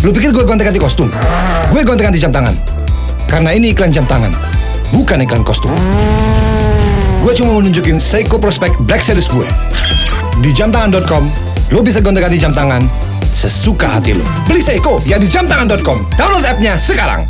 Lu pikir gue gonta-ganti kostum? Gue gonta-ganti jam tangan. Karena ini iklan jam tangan, bukan iklan kostum. Gue cuma mau nunjukin Seiko Prospect Black Series gue. Di jamtangan.com, lu bisa gonta-ganti jam tangan sesuka hati lu. Beli Seiko yang di jamtangan.com. Download app-nya sekarang.